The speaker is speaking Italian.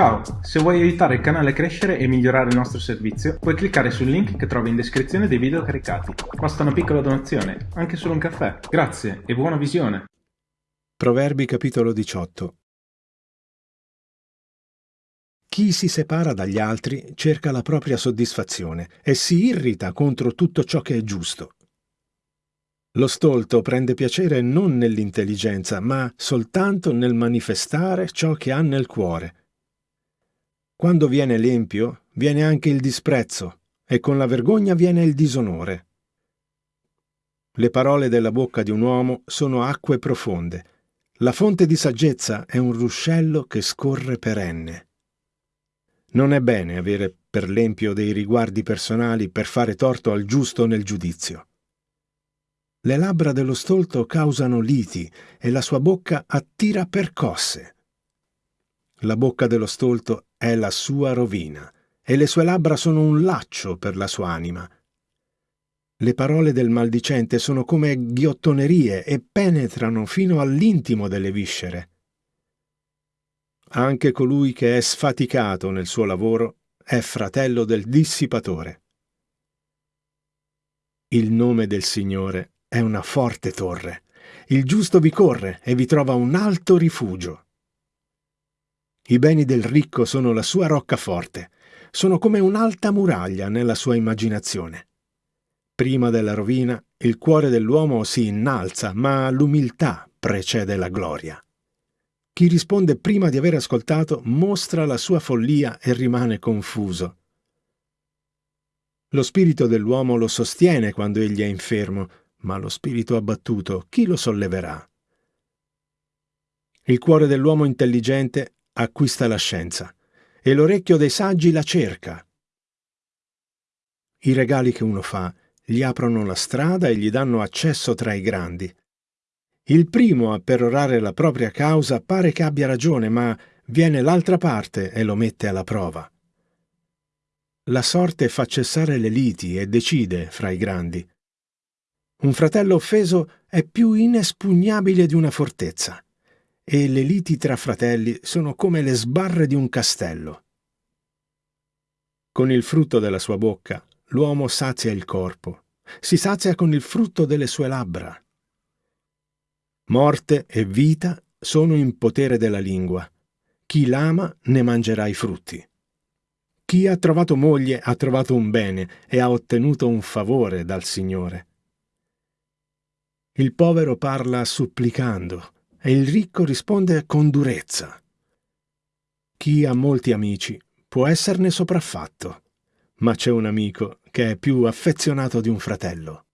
Ciao, se vuoi aiutare il canale a crescere e migliorare il nostro servizio, puoi cliccare sul link che trovi in descrizione dei video caricati. Basta una piccola donazione, anche solo un caffè. Grazie e buona visione. Proverbi capitolo 18 Chi si separa dagli altri cerca la propria soddisfazione e si irrita contro tutto ciò che è giusto. Lo stolto prende piacere non nell'intelligenza, ma soltanto nel manifestare ciò che ha nel cuore. Quando viene l'empio, viene anche il disprezzo, e con la vergogna viene il disonore. Le parole della bocca di un uomo sono acque profonde. La fonte di saggezza è un ruscello che scorre perenne. Non è bene avere per l'empio dei riguardi personali per fare torto al giusto nel giudizio. Le labbra dello stolto causano liti e la sua bocca attira percosse. La bocca dello stolto è la sua rovina e le sue labbra sono un laccio per la sua anima. Le parole del maldicente sono come ghiottonerie e penetrano fino all'intimo delle viscere. Anche colui che è sfaticato nel suo lavoro è fratello del dissipatore. Il nome del Signore è una forte torre. Il giusto vi corre e vi trova un alto rifugio. I beni del ricco sono la sua roccaforte, sono come un'alta muraglia nella sua immaginazione. Prima della rovina il cuore dell'uomo si innalza, ma l'umiltà precede la gloria. Chi risponde prima di aver ascoltato mostra la sua follia e rimane confuso. Lo spirito dell'uomo lo sostiene quando egli è infermo, ma lo spirito abbattuto chi lo solleverà? Il cuore dell'uomo intelligente acquista la scienza e l'orecchio dei saggi la cerca. I regali che uno fa gli aprono la strada e gli danno accesso tra i grandi. Il primo a perorare la propria causa pare che abbia ragione, ma viene l'altra parte e lo mette alla prova. La sorte fa cessare le liti e decide fra i grandi. Un fratello offeso è più inespugnabile di una fortezza e le liti tra fratelli sono come le sbarre di un castello. Con il frutto della sua bocca l'uomo sazia il corpo, si sazia con il frutto delle sue labbra. Morte e vita sono in potere della lingua. Chi l'ama ne mangerà i frutti. Chi ha trovato moglie ha trovato un bene e ha ottenuto un favore dal Signore. Il povero parla supplicando, e il ricco risponde con durezza. Chi ha molti amici può esserne sopraffatto, ma c'è un amico che è più affezionato di un fratello.